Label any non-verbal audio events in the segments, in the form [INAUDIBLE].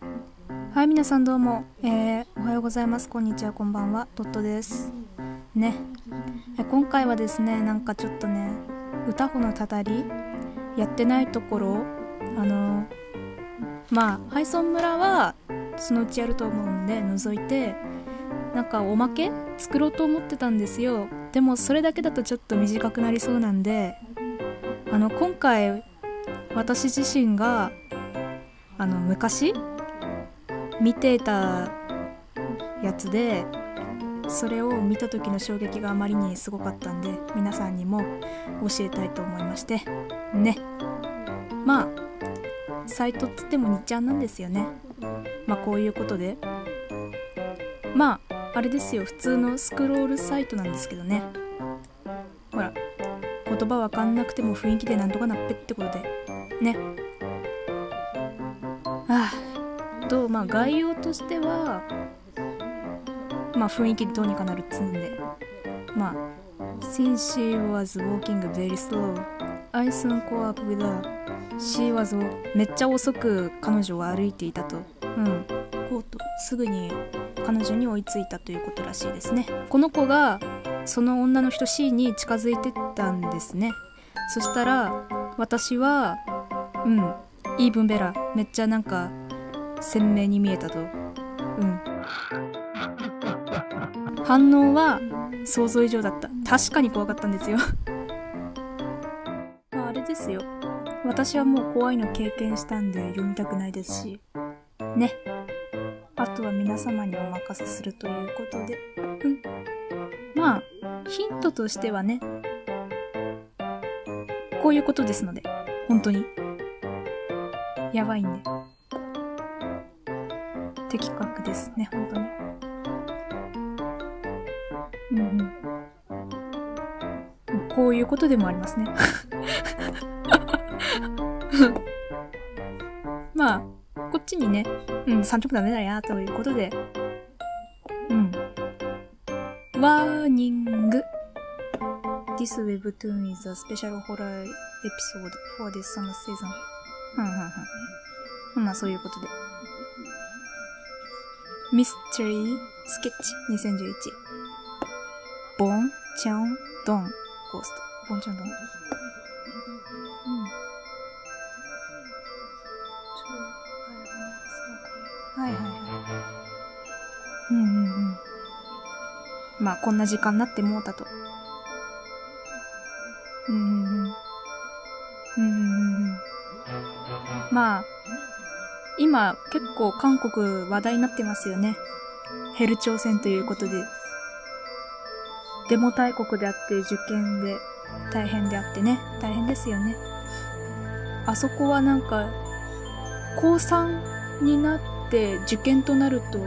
はい、皆さんどうも、えー、おはようございます。こんにちは、こんばんは、トットです。ね、え今回はですね、なんかちょっとね、歌穂のたたり、やってないところ、あの、まあ、ハイソン村は、そのうちやると思うんで、除いて、なんかおまけ作ろうと思ってたんですよ。でも、それだけだとちょっと短くなりそうなんで、あの、今回、私自身が、あの、昔、見てたやつでそれを見た時の衝撃があまりにすごかったんで皆さんにも教えたいと思いまして。ね。まあサイトっつっても2ちゃんなんですよね。まあこういうことで。まああれですよ。普通のスクロールサイトなんですけどね。ほら言葉わかんなくても雰囲気でなんとかなっぺってことで。ね。とまあ概要としてはまあ雰囲気どうにかなるっつんでまあ Since she was walking very slow I soon caught up with her She was めっちゃ遅く彼女は歩いていたと。うん。こうとすぐに彼女に追いついたということらしいですね。この子がその女の人 C に近づいてったんですね。そしたら私はうんイーブンベラめっちゃなんか鮮明に見えたと。うん。反応は想像以上だった。確かに怖かったんですよ。[LAUGHS] まああれですよ。私はもう怖いの経験したんで読みたくないですし。ね。あとは皆様にお任せするということで。うん。まあヒントとしてはね。こういうことですので。本当に。やばいんで。的確ですね、本当に。うんうん。こういうことでもありますね。[LAUGHS] まあ、こっちにね、うん、30分ダメだや、ということで、うん。ワーニング。This webtoon is a special horror episode for this summer season. うんうんうん。まあ、そういうことで。ミステリースケッチ2011ボンチャンドンゴーストボンチャンドンうんはいはいはいうんうんうんまあこんな時間になってもうたとうんうんうんうんうんうんまあ今結構韓国話題になってますよね。ヘル朝鮮ということで。デモ大国であって受験で大変であってね。大変ですよね。あそこはなんか、高3になって受験となると、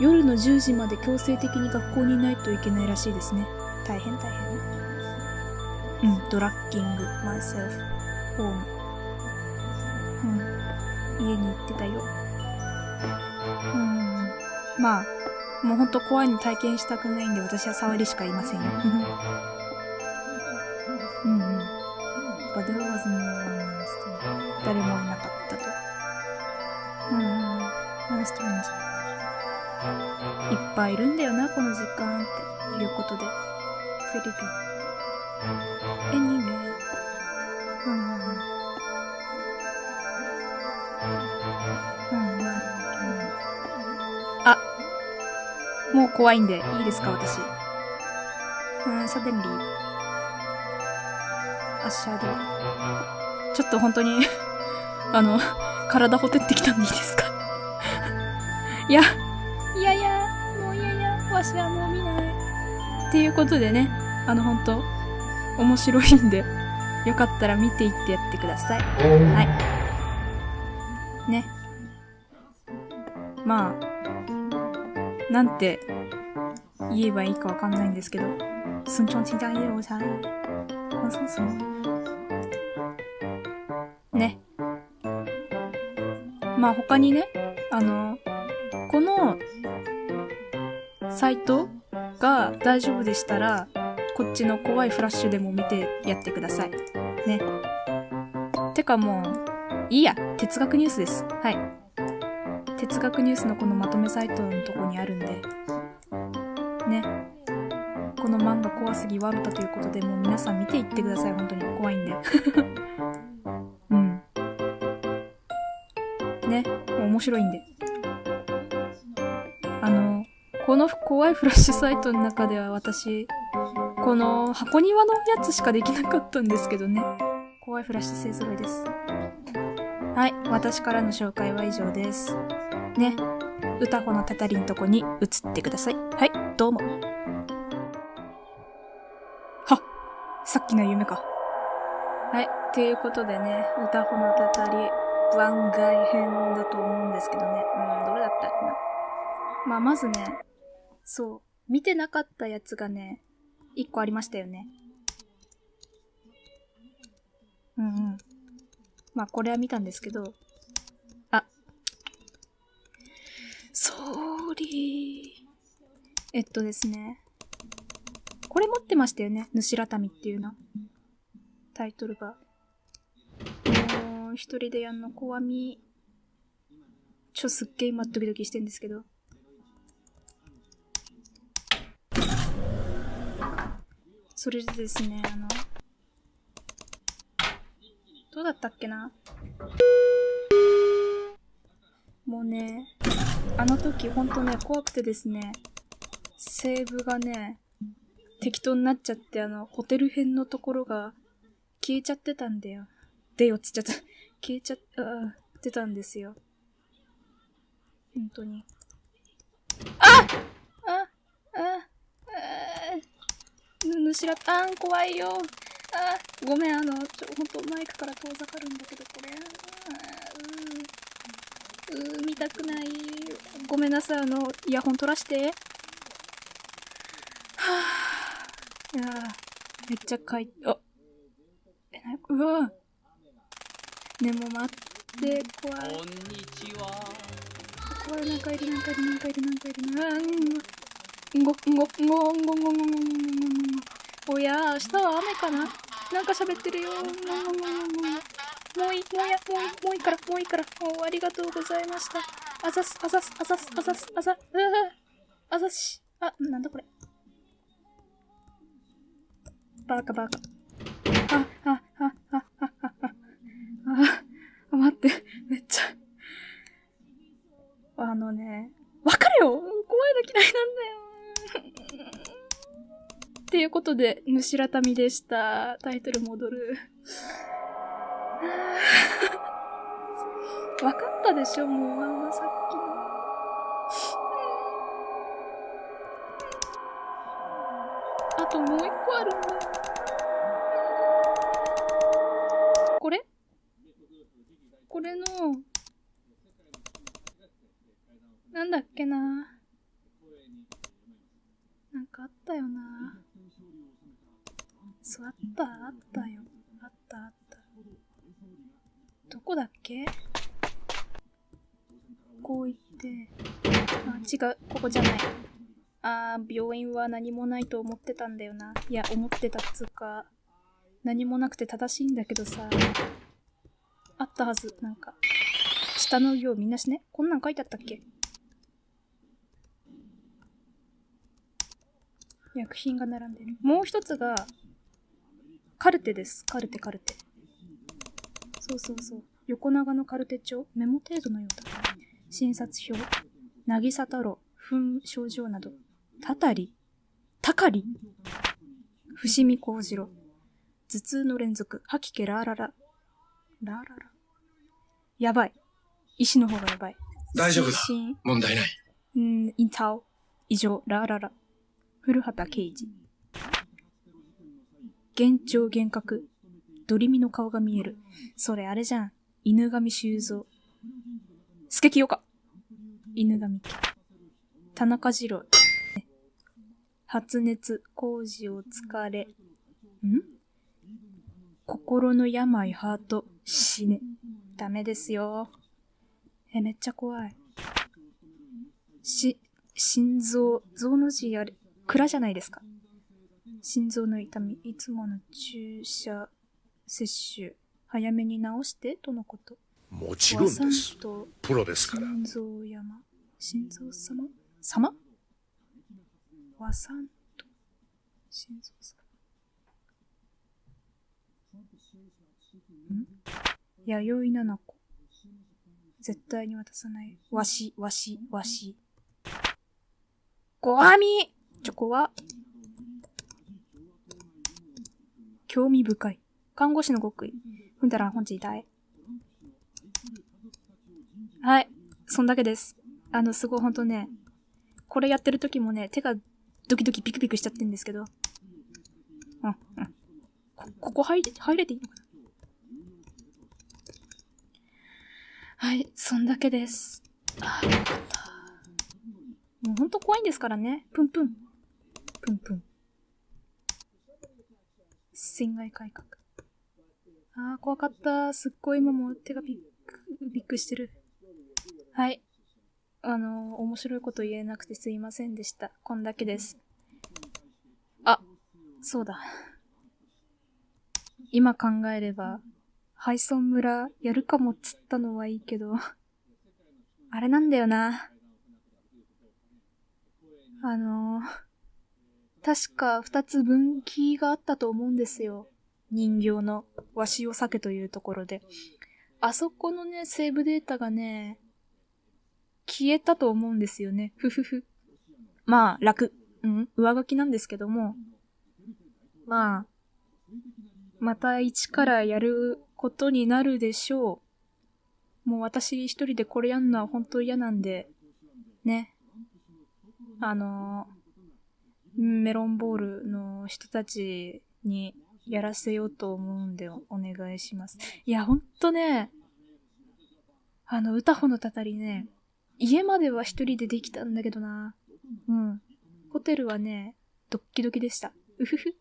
夜の10時まで強制的に学校にいないといけないらしいですね。大変大変。うん、ドラッキング、マイセルフ、ホーム。家に行ってたよ。うん。まあ、もうほんと怖いの体験したくないんで私は触りしかいませんよ。うんうん。But there was no one else. 誰もいなかったと。うんうん。How strange. いっぱいいるんだよな、この時間っていうことで。フィリピン。Anyway. うんうんうん。あ、もう怖いんで、いいですか、私。うん、サデンリー。アッシャード。ちょっと本当に [LAUGHS] あの、体ほてってきたんでいいですか？[LAUGHS] いや、いやいや、もういやいや、わしはもう見ない。っていうことでね、あの、本当面白いんで、よかったら見ていってやってください。はい。ね。まあ、なんて言えばいいかわかんないんですけど、尊重期待をさ、あ、そうそう。ね。まあ他にね、あの、このサイトが大丈夫でしたら、こっちの怖いフラッシュでも見てやってください。ね。てかもう、いいや。哲学ニュースです。はい。哲学ニュースのこのまとめサイトのとこにあるんで、ね。この漫画怖すぎワルタということで、もう皆さん見ていってください、本当に。怖いんで。[LAUGHS] うん。ね。面白いんで。あの、この怖いフラッシュサイトの中では私、この箱庭のやつしかできなかったんですけどね。怖いフラッシュ勢揃いです。はい、私からの紹介は以上です。ね、歌子のたたりんとこに移ってください。はい、どうも。はさっきの夢か。はい、ということでね、歌子のたたり番外編だと思うんですけどね。うん、どれだったっけな。まあ、まずね、そう、見てなかったやつがね、一個ありましたよね。うんうん。まあ、これは見たんですけど、ソーリー。えっとですね、これ持ってましたよね。ぬしらたみっていうな。タイトルが。もう、一人でやんの怖み。ちょ、すっげえ今ドキドキしてんですけど。それでですね、あの、どうだったっけな？もうね、あの時ほんとね、怖くてですね、セーブがね、適当になっちゃって、あの、ホテル編のところが消えちゃってたんだよ。でよっつっちゃった。[LAUGHS] 消えちゃってたんですよ。本当に。あああぬしらあん、怖いよ。あ、ごめん、あの、ちょ、ほんとマイクから遠ざかるんだけど、これ。うう見たくない。ごめんなさい、あの、イヤホン取らして。はぁ、いやめっちゃかい、あ、え、な、うわね、もう待って、怖い。こんにちは。怖い、なんかいる、なんかいる、なんかいる、なんかいる、なんかんご、んご、んご、んご、んご、んご、んご、んご、おや、明日は雨かな？なんか喋ってるよ。もういい、もういい、もうや、もういい、もういいから、もういいから。もうありがとうございました。あざす、あざす、あざす、あざす、あざ、あざし。あ、なんだこれ。バカバカ。あ、あ、あ、あ、あ、あ、あ、あ、待って、めっちゃ。あのね、わかるよ怖いの嫌いなんだよっていうことで、ぬしらたみでした。タイトル戻る。[LAUGHS] 分かったでしょもう、あんまさっきの。あともう一個あるんだ。これこれの、なんだっけな。なんかあったよな。そう、あった、あったよ。あった、あった。どこだっけ？こう行って、あ、違う、ここじゃない。あー、病院は何もないと思ってたんだよな。いや、思ってたっつうか、何もなくて正しいんだけどさ、あったはず、なんか。下の行みんなしね。こんなん書いてあったっけ？薬品が並んでる。もう一つが、カルテです。カルテ、カルテ。そうそうそう。横長のカルテ帳、メモ程度のようだ。診察表、渚太郎、糞症状など、たたり、たかり、伏見幸次郎、頭痛の連続、吐き気ラーララ、ラーララ。やばい。医師の方がやばい。大丈夫だ。問題ない。うん、インタオ、異常、ラーララ。古畑刑事。幻聴幻覚。ドリミの顔が見える。それあれじゃん。犬神修造。スケキヨか。犬神家。田中次郎。発熱、工事を疲れ。ん？心の病、ハート、死ね。ダメですよ。え、めっちゃ怖い。し、心臓、臓の字あれ、蔵じゃないですか。心臓の痛み、いつもの注射、接種、早めに治してとのこと。もちろん和です。プロですから。心臓山心臓様？様？和さんと心臓様。ん？弥生七子。絶対に渡さない。わしわしわし。ごはみ！チョコは。興味深い看護師の極意踏んだら本日痛いはい。そんだけです。あの、すごいほんとね、これやってる時もね、手がドキドキピクピクしちゃってるんですけど。うん、うん。こ、ここ入れ、入れていいのかな？はい、そんだけです。もうほんと怖いんですからね。プンプン。プンプン。侵害改革。あー、怖かった。すっごい今も手がビック、ビックしてる。はい。あの、面白いこと言えなくてすいませんでした。こんだけです。あ、そうだ。今考えれば、ハイソン村やるかもっつったのはいいけど、あれなんだよな。あの、確か二つ分岐があったと思うんですよ。人形のわしを避けというところで。あそこのね、セーブデータがね、消えたと思うんですよね。ふふふ。まあ、楽。うん、上書きなんですけども。まあ、また一からやることになるでしょう。もう私一人でこれやんのは本当嫌なんで、ね。あのメロンボールの人たちにやらせようと思うんでお願いします。いや、ほんとね、あの、歌穂のたたりね、家までは一人でできたんだけどな。うん。ホテルはね、ドッキドキでした。うふふ。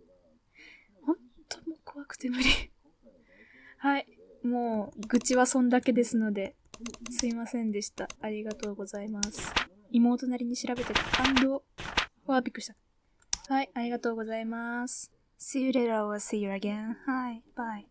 ほんともう怖くて無理。[LAUGHS] はい。もう、愚痴はそんだけですので、すいませんでした。ありがとうございます。妹なりに調べて感動。わあ、びっくりした。はい、ありがとうございます。See you later or see you again. Hi, bye.